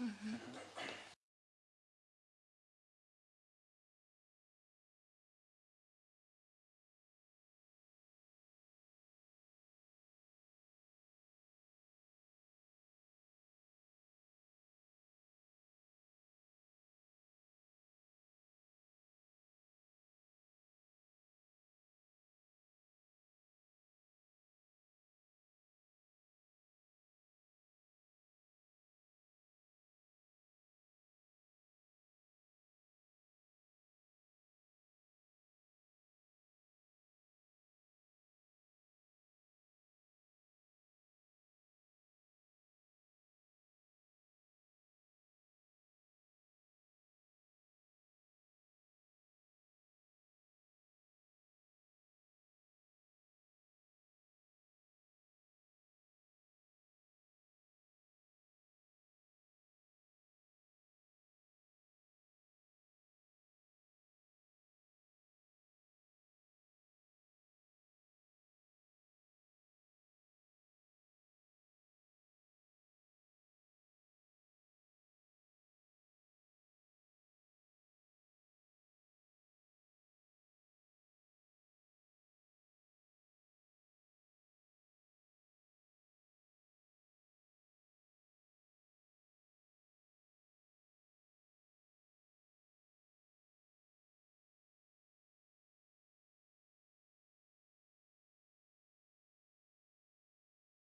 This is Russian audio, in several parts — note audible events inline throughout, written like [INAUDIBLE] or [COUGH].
Mm -hmm.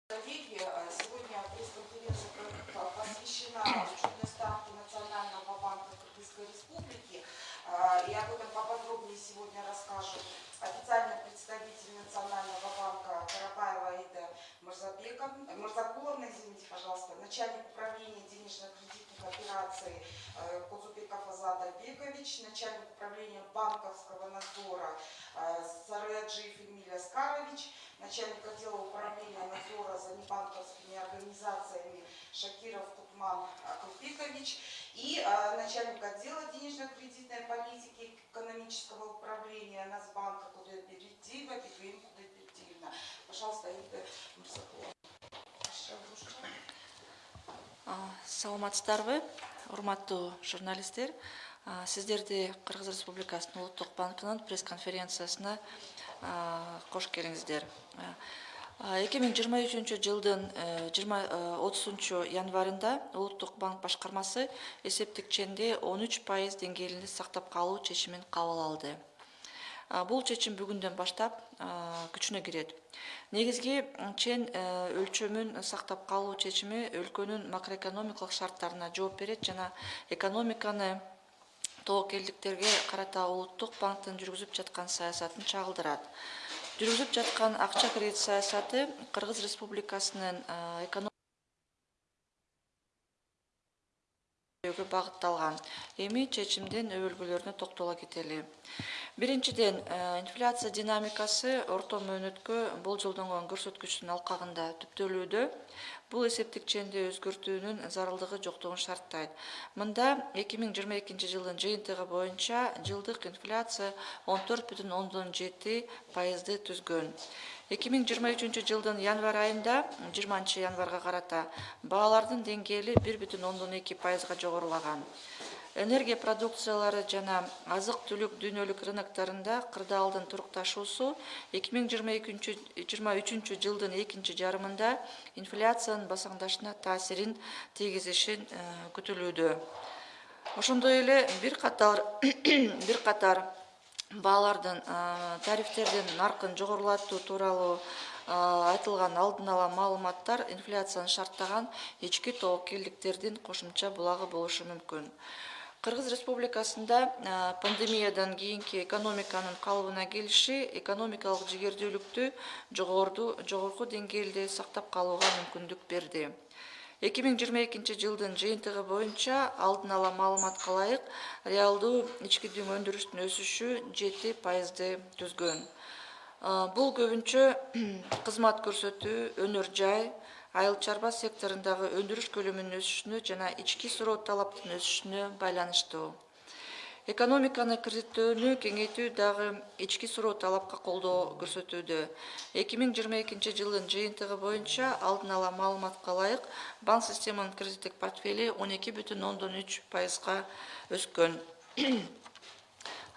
Коллеги, э, сегодня пресс-конференция посвящена учетной ставке Национального банка Кыргызской Республики. Э, И об этом поподробнее сегодня расскажет официальный представитель Национального банка Карабаева Ида Мурзабека, Мурзакуловна, извините, пожалуйста, начальник управления денежно-кредитных операций э, Козубеков Азат Бегович, начальник управления банковского надзора начальник отдела управления надзора за небанковскими организациями Шакиров Тукман Акупикович и э, начальник отдела денежно-кредитной политики экономического управления Нацбанка Кудайбердиева Бегуим Кудайбердиевна. Пожалуйста, Ида Мурзакулова. саламатсыздарбы урматтуу журналисттер сиздерди кыргыз республикасынын улуттук банкынын пресс конференциясына кош келиңиздер. Эки миң жыйырма үчүнчү жылдын жыйырма отузунчу январында улуттук банк башкармасы эсептик ченди он үч пайыз деңгээлинде сактап калуу чечимин кабыл алды. Бул чечим бүгүндөн баштап күчүнө кирет. Негизги чен өлчөмүн сактап калуу чечими өлкөнүн макроэкономикалык шарттарына жооп берет жана экономиканы тобокелдиктерге карата улуттук банктын жүргүзүп жаткан саясатын чагылдырат. Жүргүзүп жаткан акча кредит саясаты кыргыз республикасынын багытталган. Эми чечимдин өбөлгөлөрүнө токтоло кетели биринчиден инфляция динамикасы орто мөөнөткө болжолдонгон көрсөткүчтүн алкагында түптөлүүдө. Бул эсептик ченди өзгөртүүнүн зарылдыгы жоктугун шарттайт. Мында эки миң жыйырма экинчи жылдын жыйынтыгы боюнча жылдык инфляция он төрт бүтүн ондон жети пайызды түзгөн. эки миң жыйырма үчүнчү жылдын январь айында жыйырманчы январга карата баалардын деңгээли бир бүтүн ондон эки пайызга жогорулаган энергия продукциялары жана азык түлүк дүйнөлүк рыноктарында кырдаалдын турукташуусу эки миң жыйырма экинчи жыйырма үчүнчү жылдын экинчи жарымында инфляциянын басаңдашына таасирин тийгизишин күтүлүүдө. Ошондой эле бир катар [COUGHS] бир катар баалардын тарифтердин наркын жогорулатуу тууралуу айтылган алдын ала маалыматтар инфляцияны шарттаган ички тобокелдиктердин кошумча булагы болушу мүмкүн кыргыз республикасында пандемиядан кийинки экономиканын калыбына келиши экономикалык жигердүүлүктү жогорку деңгээлде сактап калууга мүмкүндүк берди. Эки миң жыйырма экинчи жылдын жыйынтыгы боюнча алдын ала маалыматка ылайык реалдуу ички дүң өндүрүштүн өсүшү жети пайызды түзгөн. Бул көбүнчө [CLEARS THROAT] кызмат көрсөтүү өнөр жай айыл чарба секторундагы өндүрүш көлөмүнүн өсүшүнө жана ички суроо талаптын өсүшүнө байланыштуу. Экономиканы кредиттөөнү кеңейтүү дагы ички суроо талапка колдоо көрсөтүүдө. Эки миң жыйырма экинчи жылдын жыйынтыгы боюнча алдын ала маалыматка ылайык банк системанын кредиттик портфели он эки бүтүн ондон үч пайызга өскөн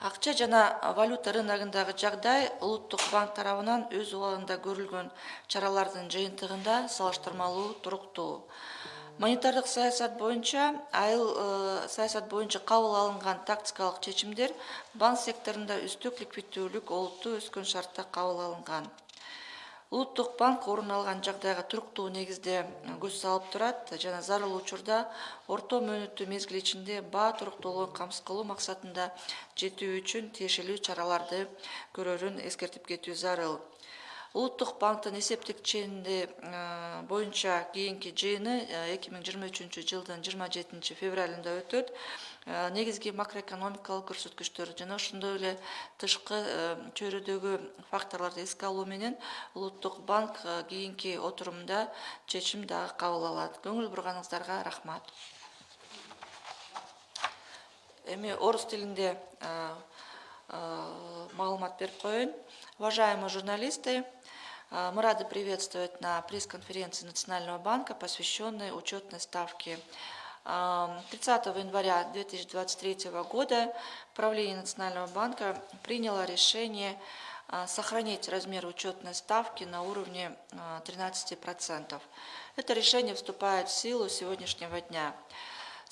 акча жана валюта рыногундагы жагдай улуттук банк тарабынан өз убагында көрүлгөн чаралардын жыйынтыгында салыштырмалуу туруктуу. Монетардык саясат боюнча айыл э, саясат боюнча кабыл алынган тактикалык чечимдер банк секторунда үстүк ликвиддүүлүк олуттуу өскөн шартта кабыл алынган улуттук банк орун алган жагдайга туруктуу негизде көз салып турат. Жана зарыл учурда орто мөөнөттүү мезгил ичинде баа туруктуулугун камсыз кылуу максатында жетүү үчүн тиешелүү чараларды көрөрүн эскертип кетүү зарыл улуттук банктын эсептик ченди э, боюнча кийинки жыйыны э, эки миң жыйырма үчүнчү жылдын жыйырма жетинчи февралында өтөт. Э, негизги макроэкономикалык көрсөткүчтөр жана ошондой эле тышкы чөйрөдөгү факторлорду эске алуу менен улуттук банк кийинки отурумда чечим дагы кабыл алат. Көңүл бурганыңыздарга рахмат. Эми орус тилинде маалымат берип коеюн. Уважаемые журналисты Мы рады приветствовать на пресс-конференции Национального банка, посвященной учетной ставке. 30 января 2023 года правление Национального банка приняло решение сохранить размер учетной ставки на уровне 13%. Это решение вступает в силу сегодняшнего дня.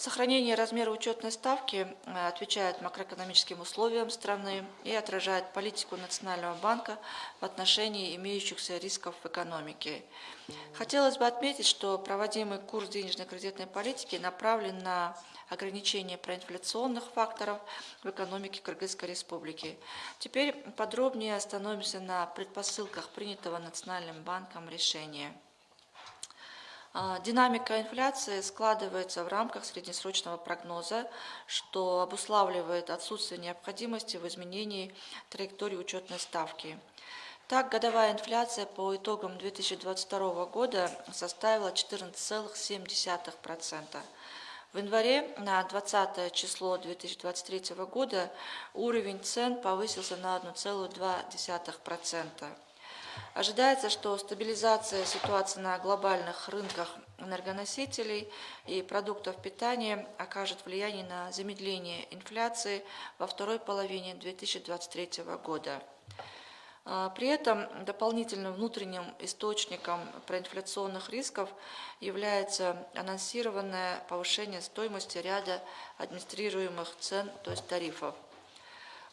Сохранение размера учетной ставки э, отвечает макроэкономическим условиям страны и отражает политику Национального банка в отношении имеющихся рисков в экономике. Хотелось бы отметить, что проводимый курс денежно-кредитной политики направлен на ограничение проинфляционных факторов в экономике Кыргызской Республики. Теперь подробнее остановимся на предпосылках принятого Национальным банком решения. А, динамика инфляции складывается в рамках среднесрочного прогноза, что обуславливает отсутствие необходимости в изменении траектории учетной ставки. Так, годовая инфляция по итогам 2022 года составила 14,7%. В январе на 20 число 2023 года уровень цен повысился на 1,2%. Ожидается, что стабилизация ситуации на глобальных рынках энергоносителей и продуктов питания окажет влияние на замедление инфляции во второй половине 2023 года. А, при этом дополнительным внутренним источником проинфляционных рисков является анонсированное повышение стоимости ряда администрируемых цен, то есть тарифов.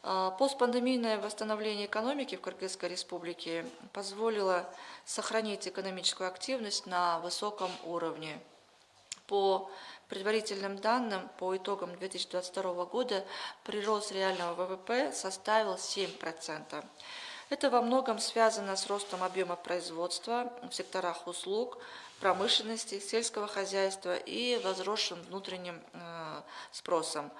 А, постпандемийное восстановление экономики в Кыргызской республике позволило сохранить экономическую активность на высоком уровне. По предварительным данным, по итогам 2022 года прирост реального ВВП составил 7%. Это во многом связано с ростом объема производства в секторах услуг, промышленности, сельского хозяйства и возросшим внутренним э, спросом.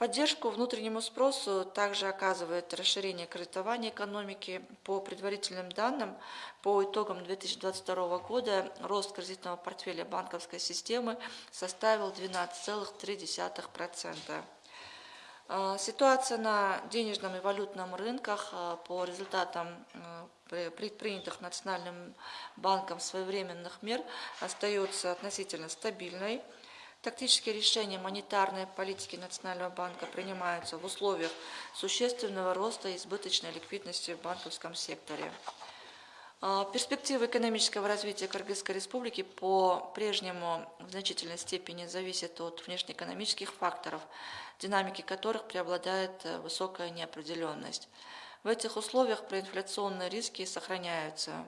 Поддержку внутреннему спросу также оказывает расширение кредитования экономики. По предварительным данным, по итогам 2022 года рост кредитного портфеля банковской системы составил 12,3%. А, ситуация на денежном и валютном рынках а, по результатам а, предпринятых Национальным банком своевременных мер остается относительно стабильной. Тактические решения монетарной политики Национального банка принимаются в условиях существенного роста избыточной ликвидности в банковском секторе. А, перспективы экономического развития Кыргызской республики по-прежнему в значительной степени зависят от внешнеэкономических факторов, динамики которых преобладает э, высокая неопределенность. В этих условиях проинфляционные риски сохраняются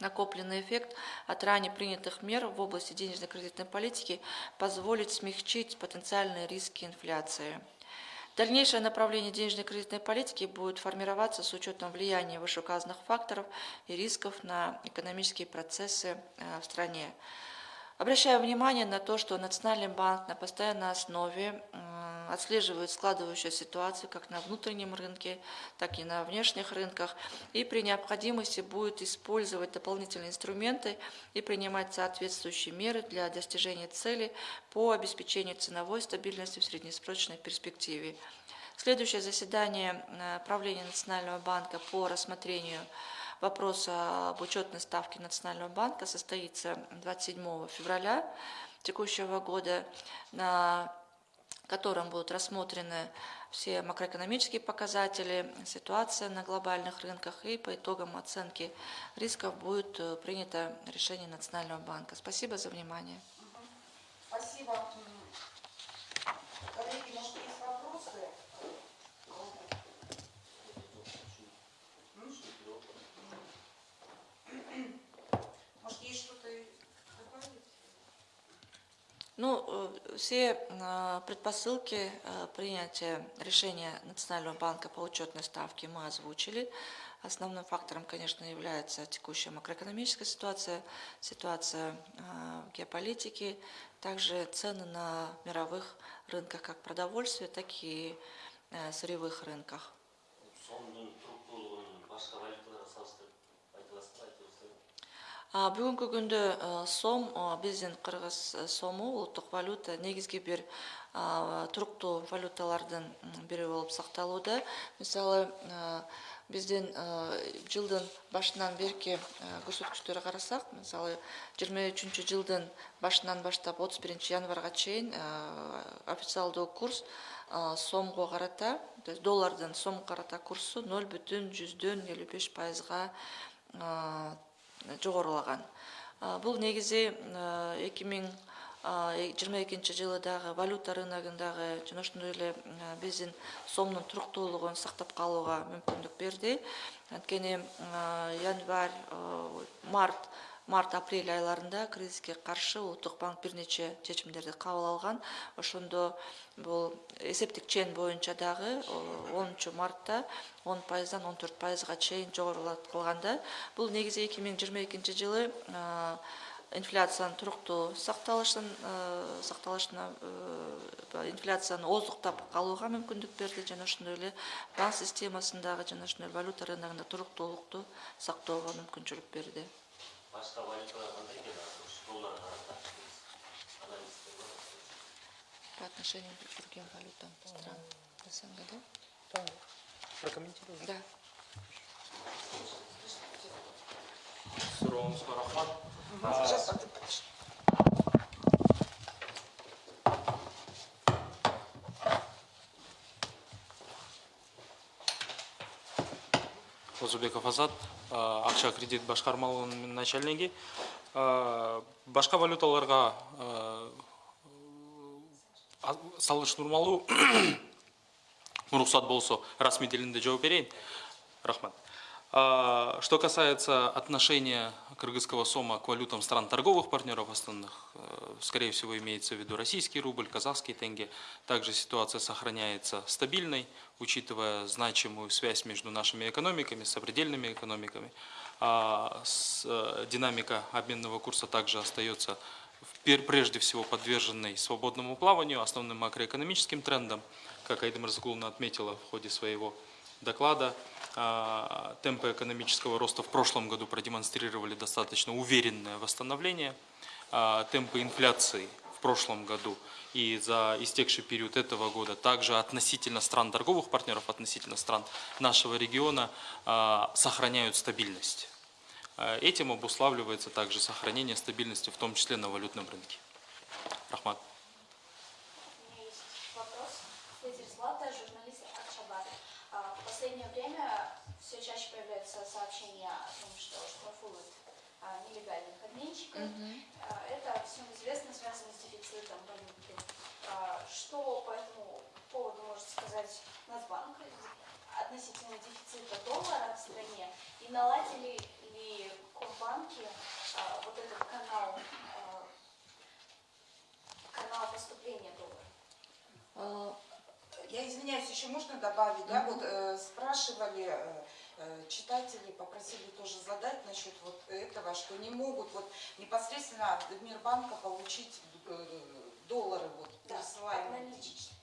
накопленный эффект от ранее принятых мер в области денежно-кредитной политики позволит смягчить потенциальные риски инфляции. Дальнейшее направление денежной кредитной политики будет формироваться с учетом влияния вышеуказанных факторов и рисков на экономические процессы э, в стране. Обращаю внимание на то, что Национальный банк на постоянной основе отслеживают складывающуюся ситуацию как на внутреннем рынке, так и на внешних рынках, и при необходимости будет использовать дополнительные инструменты и принимать соответствующие меры для достижения цели по обеспечению ценовой стабильности в среднесрочной перспективе. Следующее заседание э, правления Национального банка по рассмотрению вопроса об учетной ставке Национального банка состоится 27 февраля текущего года, на котором будут рассмотрены все макроэкономические показатели, ситуация на глобальных рынках и по итогам оценки рисков будет э, принято решение Национального банка. Спасибо за внимание. Спасибо. М, Коллеги, может, есть вопросы? М? Может, есть что-то добавить? Ну, э, все э, предпосылки э, принятия решения Национального банка по учетной ставке мы озвучили. Основным фактором, конечно, является текущая макроэкономическая ситуация, ситуация в геополитике, также цены на мировых рынках как продовольствия, так и сырьевых рынках. Бүгүнкү күндө сом биздин кыргыз сому улуттук валюта негизги бир туруктуу валюталардын бири болуп сакталууда. Мисалы биздин жылдын башынан берки көрсөткүчтөргө карасак мисалы жыйырма үчүнчү жылдын башынан баштап отуз биринчи январга чейин официалдуу курс сомго карата то есть доллардын сомго карата курсу ноль бүтүн жүздөн элүү беш пайызга жогорулаган. Бул негизи эки миң жыйырма экинчи жылы дагы валюта рыногундагы жана ошондой эле биздин сомдун туруктуулугун сактап калууга мүмкүндүк берди. Анткени январь март март апрель айларында кризиске каршы улуттук банк бир нече чечимдерди кабыл алган. Ошондо бул эсептик чен боюнча дагы онунчу мартта он пайыздан он төрт пайызга чейин жогорулаткылганда бул негизи эки миң жыйырма экинчи жылы инфляциянын туруктуу сакталышын сакталышына э, инфляцияны ооздуктап калууга мүмкүндүк берди жана ошондой эле банк системасындагы жана ошондой эле валюта рыногунда туруктуулукту сактоого мүмкүнчүлүк берди башка валюталар анализдер бар по отношению к другим валютам стран СНГ, да? Да, прокомментируем. Да. Сурооңузга рахмат. Сейчас, а подожди. Озубеков Азат, акча кредит башкармалыгынын начальниги. А, Башка валюталарга а, а- салыштырмалуу уруксат [COUGHS] болсо расмий тилинде жооп берейин. Рахмат. А, Что касается отношения кыргызского сома к валютам стран торговых партнеров основных, э, скорее всего имеется в виду российский рубль, казахский тенге. Также ситуация сохраняется стабильной, учитывая значимую связь между нашими экономиками, экономиками. А с- э, Динамика обменного курса также остается прежде всего подверженной свободному плаванию, основным макроэкономическим трендам, как Айда Мирзакуловна отметила в ходе своего доклада. а, Темпы экономического роста в прошлом году продемонстрировали достаточно уверенное восстановление. А, Темпы инфляции в прошлом году и за истекший период этого года также относительно стран торговых партнеров, относительно стран нашего региона а, сохраняют стабильность. Этим обуславливается также сохранение стабильности, в том числе на валютном рынке. Рахмат. У меня есть вопрос. Федір Злата, журналист Акчабар. А, В последнее время все чаще появляются сообщения о том, что штрафуют а, нелегальных обменщиков. А, Это всем известно, связано с дефицитом валюты. А, Что по этому поводу может сказать Нацбанк относительно дефицита доллара в стране? И наладили ли компанки а, вот этот канал, а, канал поступления доллара? Я извиняюсь, еще можно добавить, да, вот э, спрашивали э, читатели, попросили тоже задать насчет вот этого, что не могут вот непосредственно от Мирбанка получить э, доллары вот Да, присылаемые. наличные.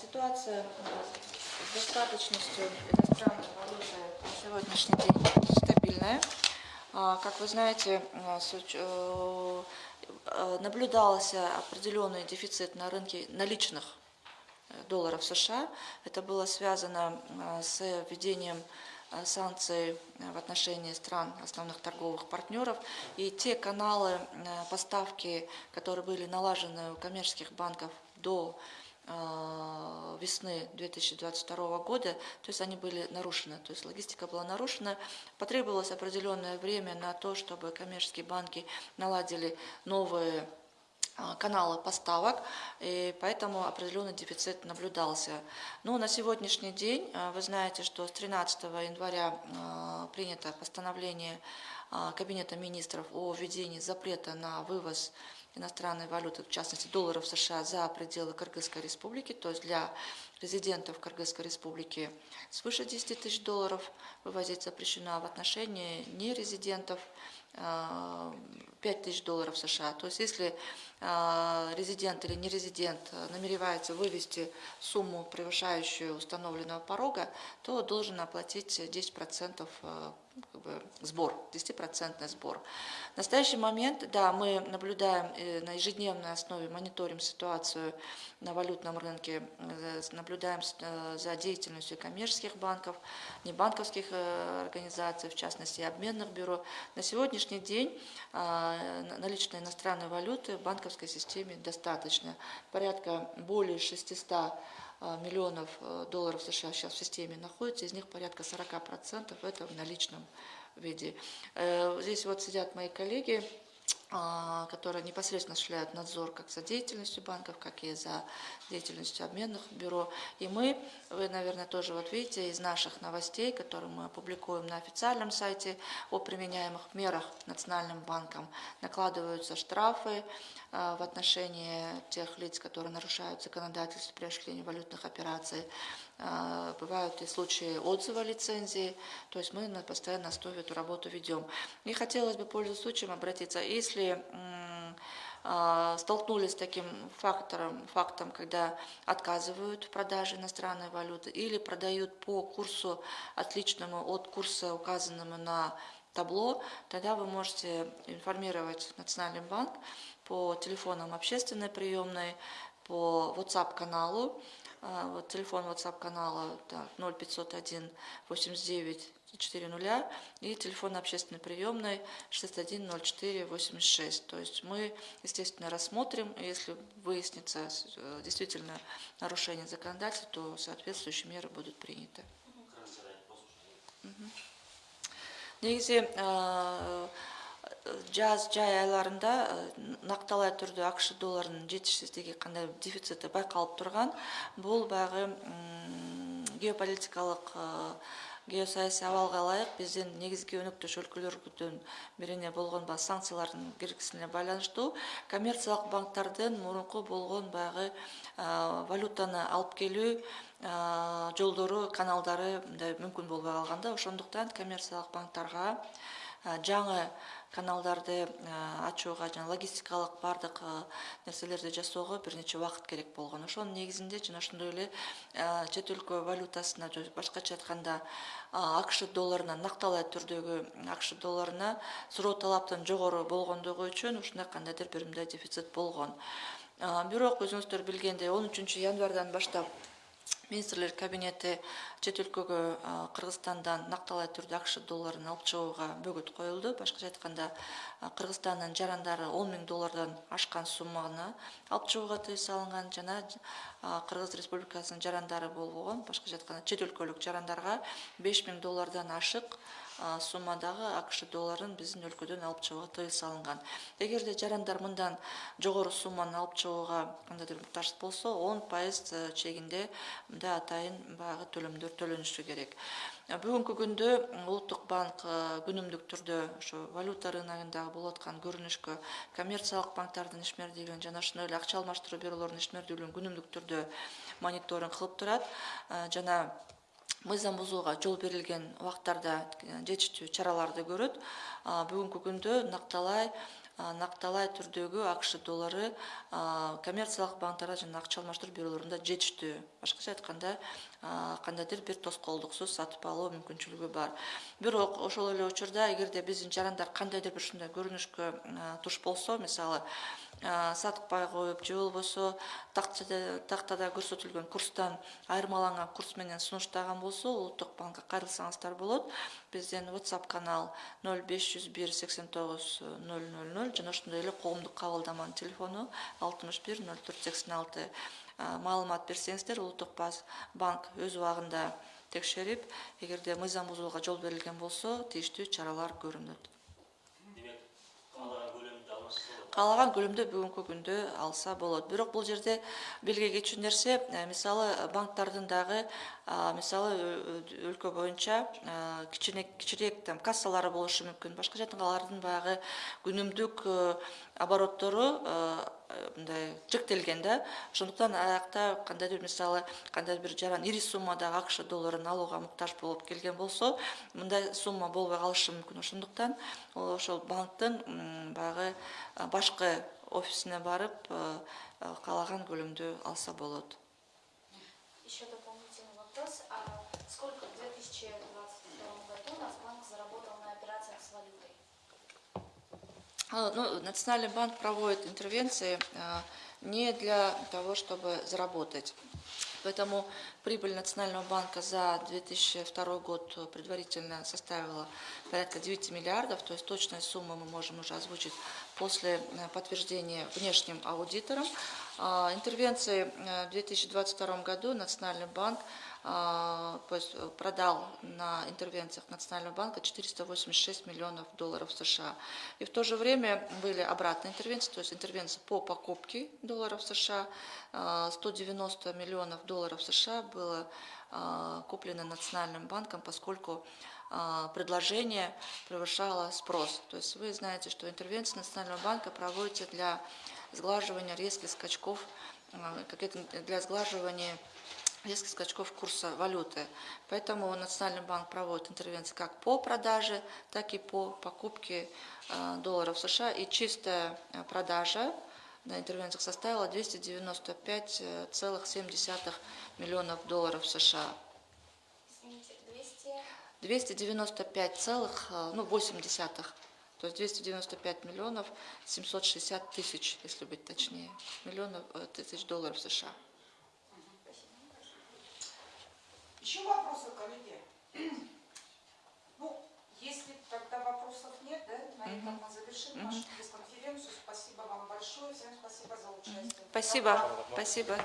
Ситуация э, с достаточностью иностранной валюты на сегодняшний день стабильная. А, Как вы знаете, э, э, э, наблюдался определенный дефицит на рынке наличных э, долларов США. Это было связано э, с введением э, санкций э, в отношении стран основных торговых партнеров. И те каналы поставки, которые были налажены у коммерческих банков до весны 2022 года, то есть они были нарушены, то есть логистика была нарушена. Потребовалось определенное время на то, чтобы коммерческие банки наладили новые а, каналы поставок, и поэтому определенный дефицит наблюдался. Но на сегодняшний день а, вы знаете, что с 13 января а, принято постановление Кабинета министров о введении запрета на вывоз иностранной валюты, в частности долларов США, за пределы Кыргызской республики, то есть для резидентов Кыргызской республики свыше 10 тысяч долларов вывозить запрещено, а в отношении нерезидентов а, 5 тысяч долларов США. То есть если а, резидент или нерезидент намеревается вывести сумму, превышающую установленного порога, то должен оплатить 10% а, как бы, сбор, 10% сбор. В настоящий момент, да, мы наблюдаем э, на ежедневной основе, мониторим ситуацию на валютном рынке, э, наблюдаем э, за деятельностью коммерческих банков, небанковских э, организаций, в частности, обменных бюро. На сегодняшний день на- наличной иностранной валюты в банковской системе достаточно. Порядка более 600 а, миллионов э, долларов США сейчас в системе находится, из них порядка 40% это в наличном виде. Э, Здесь вот сидят мои коллеги, которые непосредственно осуществляют надзор как за деятельностью банков, как и за деятельностью обменных бюро. И мы, вы, наверное, тоже вот видите из наших новостей, которые мы опубликуем на официальном сайте о применяемых мерах Национальным банком, накладываются штрафы а, в отношении тех лиц, которые нарушают законодательство при осуществлении валютных операций. А, Бывают и случаи отзыва лицензии, то есть мы на постоянной основе эту работу ведем. И хотелось бы, пользуясь случаем, обратиться, если а, столкнулись с таким фактором, фактом, когда отказывают в продаже иностранной валюты или продают по курсу отличному от курса, указанному на табло, тогда вы можете информировать Национальный банк по телефонам общественной приемной, по WhatsApp-каналу. А, Вот телефон WhatsApp канала так, 0501 89 400 и телефон общественной приемной 61 04 86. То есть мы, естественно, рассмотрим, если выяснится э, действительно нарушение законодательства, то соответствующие меры будут приняты. Негизи э, жаз жай айларында э, накталай түрдө акш долларынын жетишсиздиги кандай дефицити байкалып турган бул баягы м, геополитикалык э, геосаясий абалга ылайык биздин негизги өнөктөш өлкөлөрдүн бирине болгон баягы санкциялардын киргизилишине байланыштуу коммерциялык банктардын мурунку болгон баягы э, валютаны алып келүү жолдору каналдары мындай мүмкүн болбой калган да ошондуктан коммерциялык банктарга жаңы каналдарды ачууга жана логистикалык баардык нерселерди жасоого бир нече убакыт керек болгон. Ошонун негизинде жана ошондой эле чет өлкө валютасына башкача айтканда акш долларына накталай түрдөгү акш долларына суроо талаптын жогору болгондугу үчүн ушундай кандайдыр бир мындай дефицит болгон. Бирок өзүңүздөр билгендей он үчүнчү январдан баштап министрлер кабинети чет өлкөгө кыргызстандан накталай түрдө акш долларын алып чыгууга бөгөт коюлду башкача айтканда кыргызстандын жарандары он миң доллардан ашкан сумманы алып чыгууга тыюу салынган жана кыргыз республикасынын жарандары болгон башкача айтканда чет өлкөлүк жарандарга беш миң доллардан ашык суммадагы акш долларын биздин өлкөдөн алып чыгууга тыюу салынган. Эгерде жарандар мындан жогору сумманы алып чыгууга кандайдыр муктаж болсо он пайыз э, чегинде мындай атайын баягы төлөмдөр төлөнүшү керек. Э, бүгүнкү күндө улуттук банк э, күнүмдүк түрдө ошо валюта рыногундагы болуп аткан көрүнүшкө коммерциялык банктардын ишмердүүлүгүн жана ошондой эле акча алмаштыруу бюролорунун ишмердүүлүгүн күнүмдүк түрдө мониторинг кылып турат жана мыйзам бузууга жол берилген убактарда жетиштүү чараларды көрөт. Бүгүнкү күндө накталай накталай түрдөгү акш доллары коммерциялык банктарда жана акча алмаштыруу бюролорунда жетиштүү. Башкача айтканда кандайдыр бир тоскоолдуксуз сатып алуу мүмкүнчүлүгү бар. Бирок ошол эле учурда эгерде биздин жарандар кандайдыр бир ушундай көрүнүшкө а, туш болсо мисалы сатпай коюп же болбосо тактада көрсөтүлгөн курстан айырмаланган курс менен сунуштаган болсо улуттук банкка кайрылсаңыздар болот. Биздин whatsapp канал ноль беш жүз бир сексен тогуз ноль ноль ноль жана ошондой эле коомдук кабылдаманын телефону алтымыш бир ноль төрт сексен алты. Маалымат берсеңиздер улуттук банк өз убагында текшерип эгерде мыйзам бузууга жол берилген болсо тийиштүү чаралар көрүнөт каалаган көлөмдө бүгүнкү күндө алса болот бирок бул жерде белге кетчү нерсе мисалы банктардын дагы а, мисалы өлкө боюнча кичине кичирээк там кассалары болушу мүмкүн башкача алардын баягы күнүмдүк обороттору мындай чектелген да ошондуктан аякта кандайдыр мисалы кандайдыр бир жаран ири суммадагы акш долларын алууга муктаж болуп келген болсо мындай сумма болбой калышы мүмкүн ошондуктан ол ошол банктын баягы а, башкы офисине барып э, э, каалаган көлөмдү алса болот Еще дополнительный вопрос. А сколько в 2022 году Нацбанк заработал на операциях с валютой? А, Ну, Национальный банк проводит интервенции а, не для того, чтобы заработать. Поэтому прибыль Национального банка за 2002 год предварительно составила порядка 9 миллиардов, то есть точную сумму мы можем уже озвучить после э, подтверждения внешним аудитором. А, Интервенции э, в 2022 году Национальный банк а, э, продал на интервенциях Национального банка 486 миллионов долларов США. И в то же время были обратные интервенции, то есть интервенции по покупке долларов США. А, 190 миллионов долларов США было а, куплено Национальным банком, поскольку а, предложение превышало спрос. То есть вы знаете, что интервенции Национального банка проводятся для сглаживания резких скачков, это, для сглаживания резких скачков курса валюты. Поэтому Национальный банк проводит интервенции как по продаже, так и по покупке э, долларов США. И чистая э, продажа на интервенциях составила 295,7 миллионов долларов США. Извините, 200... 295 целых, э, ну, 8 десятых, то есть 295 миллионов 760 тысяч, если быть точнее, миллионов э, тысяч долларов США. Еще вопросы, коллеги? [CLEARS THROAT] Ну, если тогда вопросов нет, да, на этом мы завершим нашу пресс-конференцию. Спасибо вам большое. Всем спасибо за участие. Спасибо, спасибо.